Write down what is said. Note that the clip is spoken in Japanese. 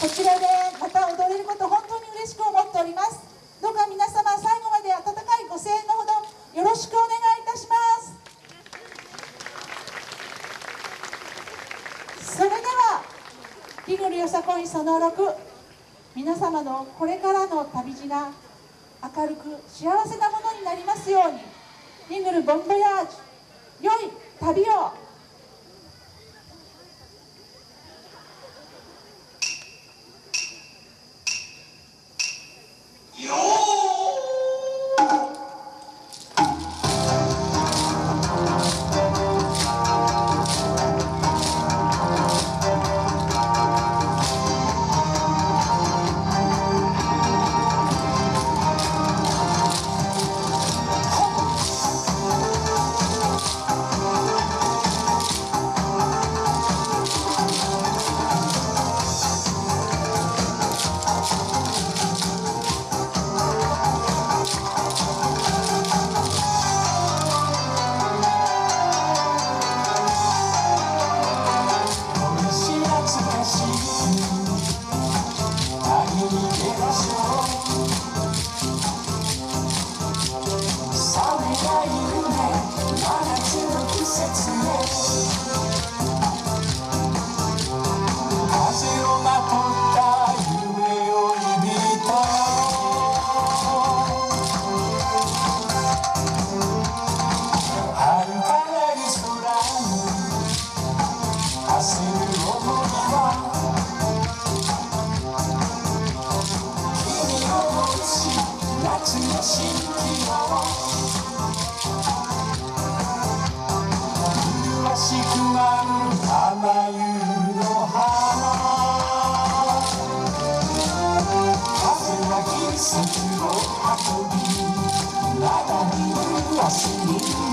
こちらでまた踊れること本当に嬉しく思っております。どうか皆様最後まで温かいご声援のほどよろしくお願いいたします。それではリグルよさこいその6皆様のこれからの旅路が明るく幸せなものになりますように。リグルボンボヤージュ良い旅を Absolutely.